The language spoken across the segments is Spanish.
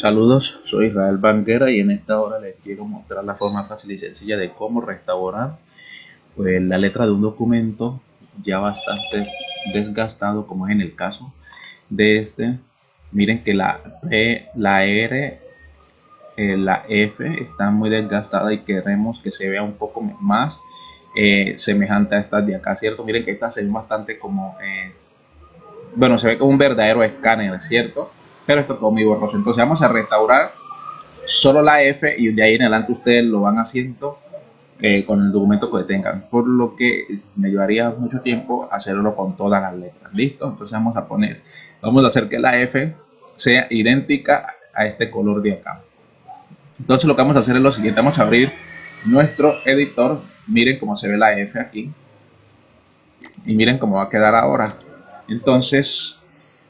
Saludos, soy Israel Banguera y en esta hora les quiero mostrar la forma fácil y sencilla de cómo restaurar pues, la letra de un documento ya bastante desgastado como es en el caso de este. Miren que la P, la R, eh, la F está muy desgastada y queremos que se vea un poco más eh, semejante a estas de acá, ¿cierto? Miren que esta se ve bastante como, eh, bueno, se ve como un verdadero escáner, ¿cierto? Pero esto todo muy borroso. Entonces vamos a restaurar solo la F y de ahí en adelante ustedes lo van haciendo eh, con el documento que tengan. Por lo que me llevaría mucho tiempo hacerlo con todas las letras. ¿Listo? Entonces vamos a poner, vamos a hacer que la F sea idéntica a este color de acá. Entonces lo que vamos a hacer es lo siguiente. Vamos a abrir nuestro editor. Miren cómo se ve la F aquí. Y miren cómo va a quedar ahora. Entonces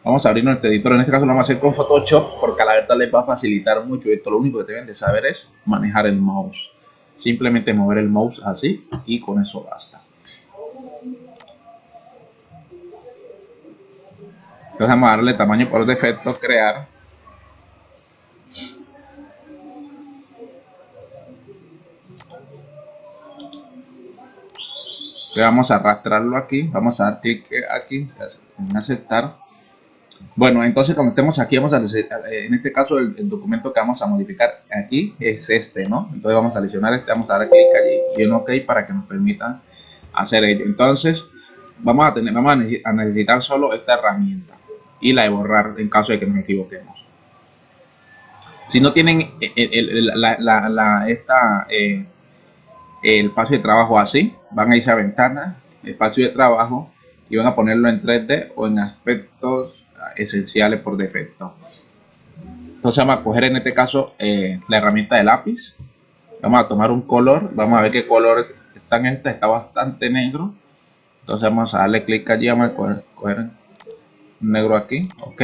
Vamos a abrir nuestro editor. En este caso lo vamos a hacer con Photoshop porque a la verdad les va a facilitar mucho esto. Lo único que deben de saber es manejar el mouse. Simplemente mover el mouse así y con eso basta. Entonces vamos a darle tamaño por defecto, crear. vamos a arrastrarlo aquí, vamos a dar clic aquí en aceptar bueno, entonces cuando estemos aquí, vamos a eh, en este caso el, documento que vamos a modificar aquí es este, ¿no? Entonces vamos a seleccionar este, vamos a dar clic allí y un OK para que nos permita hacer ello. Entonces vamos a tener, vamos a necesitar solo esta herramienta y la de borrar en caso de que nos equivoquemos. Si no tienen eh, el, la, esta, eh, el espacio de trabajo así, van a irse a ventana, espacio de trabajo y van a ponerlo en 3D o en aspectos esenciales por defecto. Entonces vamos a coger en este caso eh, la herramienta de lápiz. Vamos a tomar un color. Vamos a ver qué color está en esta. Está bastante negro. Entonces vamos a darle clic allí. Vamos a coger, negro aquí. Ok.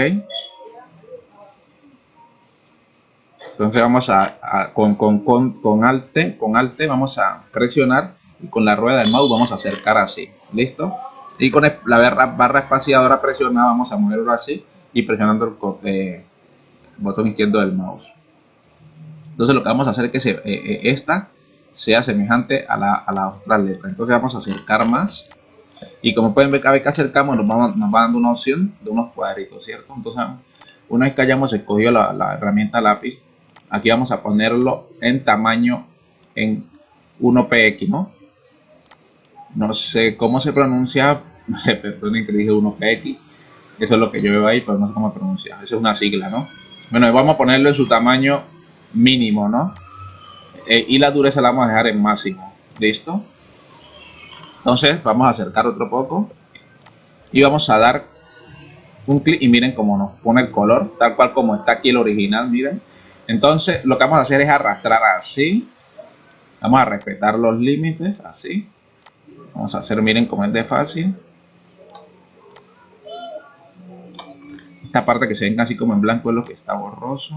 Entonces vamos a, con, con, con, con alte, con alte vamos a presionar y con la rueda del mouse vamos a acercar así. ¿Listo? Y con la barra, espaciadora presionada vamos a moverlo así y presionando el, eh, botón izquierdo del mouse. Entonces lo que vamos a hacer es que eh, eh, esta sea semejante a la, a la, otra letra. Entonces vamos a acercar más. Y como pueden ver cada vez que acercamos nos, vamos, nos va dando una opción de unos cuadritos cierto entonces una vez que hayamos escogido la, la herramienta lápiz aquí vamos a ponerlo en tamaño en 1px no no sé cómo se pronuncia, perdonen que dije 1PX, eso es lo que yo veo ahí, pero no sé cómo pronuncia, eso es una sigla, ¿no? Bueno, vamos a ponerlo en su tamaño mínimo, ¿no? Eh, y la dureza la vamos a dejar en máximo, ¿listo? Entonces vamos a acercar otro poco y vamos a dar un clic y miren cómo nos pone el color, tal cual como está aquí el original, miren. Entonces lo que vamos a hacer es arrastrar así, vamos a respetar los límites, así, Vamos a hacer, miren cómo es de fácil. Esta parte que se ven casi como en blanco es lo que está borroso.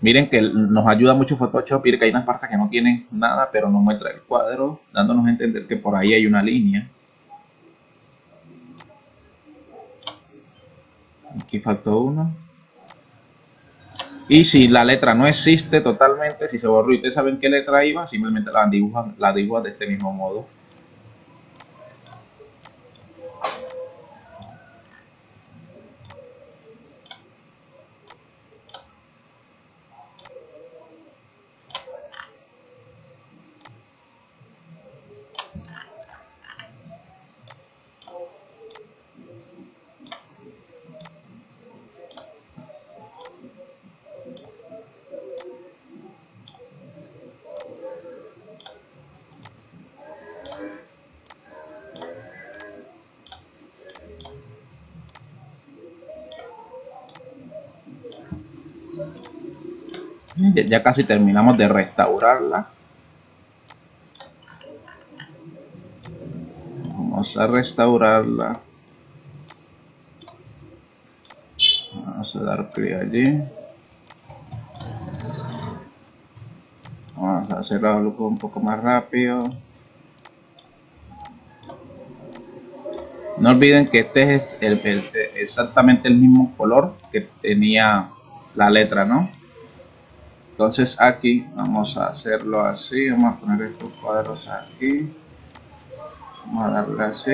Miren que nos ayuda mucho Photoshop, miren que hay unas partes que no tienen nada, pero nos muestra el cuadro, dándonos a entender que por ahí hay una línea. Aquí faltó uno. Y si la letra no existe totalmente, si se borró y ustedes saben qué letra iba, simplemente la dibujan, la dibujan de este mismo modo. Ya casi terminamos de restaurarla. Vamos a restaurarla. Vamos a dar clic allí. Vamos a hacerlo un poco más rápido. No olviden que este es exactamente el mismo color que tenía la letra no entonces aquí vamos a hacerlo así vamos a poner estos cuadros aquí vamos a darle así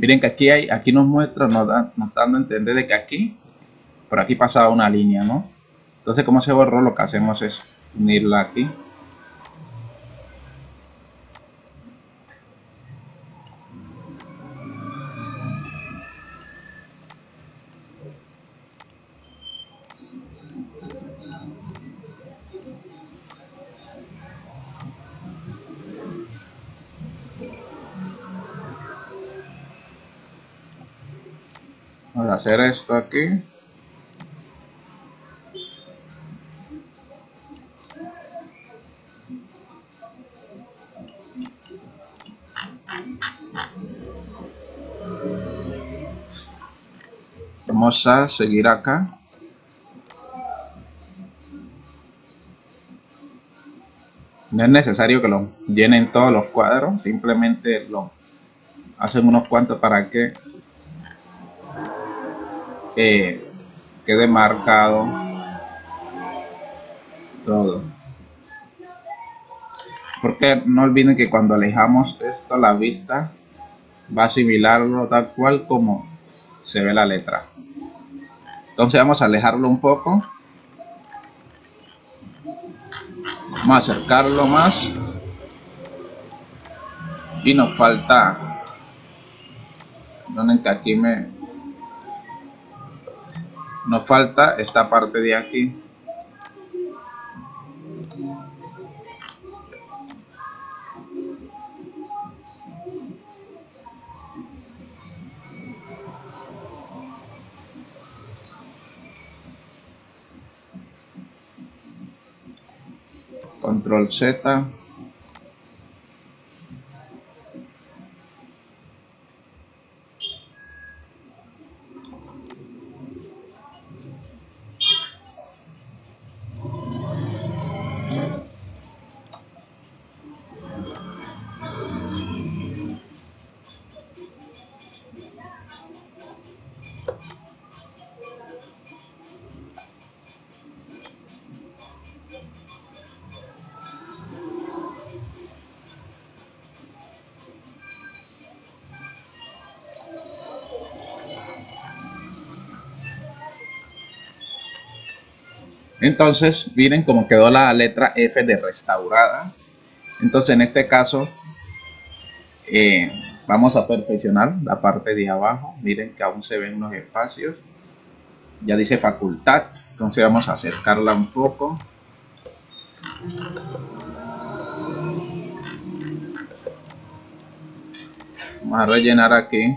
Miren que aquí hay, aquí nos muestra, nos, da, nos dando a entender de que aquí, por aquí pasaba una línea, ¿no? Entonces, como se borró, lo que hacemos es unirla aquí. Vamos a hacer esto aquí. A seguir acá. No es necesario que lo llenen todos los cuadros, simplemente lo hacen unos cuantos para que quede marcado todo porque no olviden que cuando alejamos esto la vista va a asimilarlo tal cual como se ve la letra entonces vamos a alejarlo un poco. Vamos a acercarlo más. Y nos falta donde que aquí me nos falta esta parte de aquí control Z Entonces, miren cómo quedó la letra F de restaurada. Entonces, en este caso, eh, vamos a perfeccionar la parte de abajo. Miren que aún se ven unos espacios. Ya dice facultad. Entonces vamos a acercarla un poco. Vamos a rellenar aquí.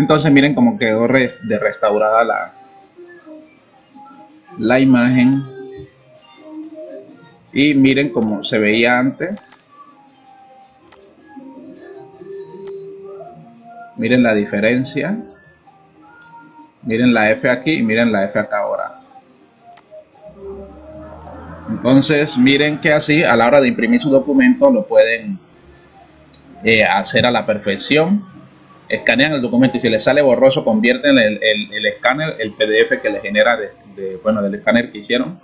Entonces miren cómo quedó de restaurada la, la imagen. Y miren cómo se veía antes. Miren la diferencia. Miren la F aquí y miren la F acá ahora. Entonces miren que así a la hora de imprimir su documento lo pueden eh, hacer a la perfección escanean el documento y si les sale borroso, convierten el, el, escáner, el PDF que les genera de, bueno, del escáner que hicieron,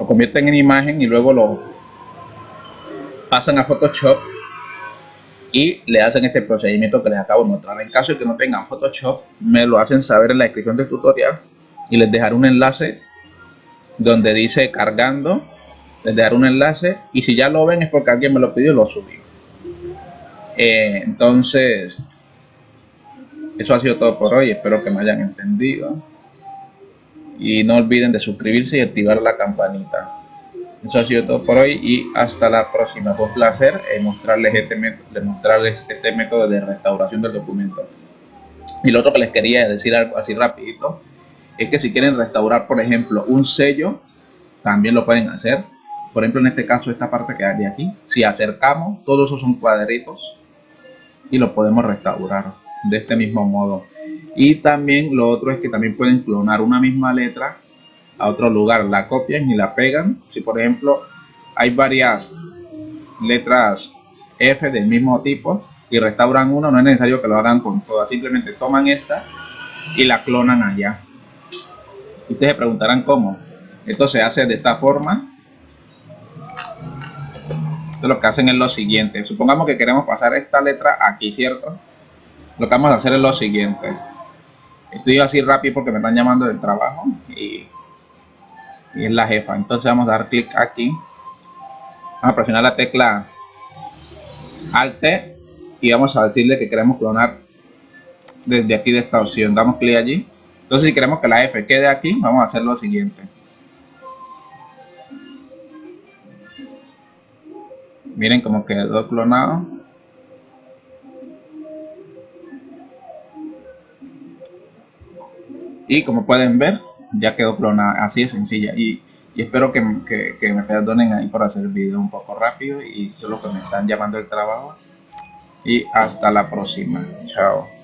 lo convierten en imagen y luego lo pasan a Photoshop y le hacen este procedimiento que les acabo de mostrar. En caso de que no tengan Photoshop, me lo hacen saber en la descripción del tutorial y les dejaré un enlace donde dice cargando, les dar un enlace y si ya lo ven es porque alguien me lo pidió y lo subí. Eh, entonces, eso ha sido todo por hoy, espero que me hayan entendido. Y no olviden de suscribirse y activar la campanita. Eso ha sido todo por hoy y hasta la próxima. Fue un placer eh, mostrarles, este método, mostrarles este método de restauración del documento. Y lo otro que les quería decir así rapidito es que si quieren restaurar, por ejemplo, un sello, también lo pueden hacer. Por ejemplo, en este caso, esta parte que hay aquí, si acercamos, todos esos son cuadritos y lo podemos restaurar de este mismo modo. Y también lo otro es que también pueden clonar una misma letra a otro lugar, la copian y la pegan. Si por ejemplo hay varias letras F del mismo tipo y restauran uno, no es necesario que lo hagan con todas, simplemente toman esta y la clonan allá. Ustedes se preguntarán cómo. Esto se hace de esta forma. Lo que hacen es lo siguiente. Supongamos que queremos pasar esta letra aquí, ¿cierto? Lo que vamos a hacer es lo siguiente. Estoy así rápido porque me están llamando del trabajo y, y es la jefa. Entonces vamos a dar clic aquí. Vamos a presionar la tecla Alt y vamos a decirle que queremos clonar desde aquí de esta opción. Damos clic allí. Entonces si queremos que la F quede aquí, vamos a hacer lo siguiente. Miren cómo quedó clonado. Y como pueden ver ya quedó clonada. Así de sencilla. Y, espero que, que, me perdonen ahí por hacer el video un poco rápido y solo que me están llamando el trabajo. Y hasta la próxima. Chao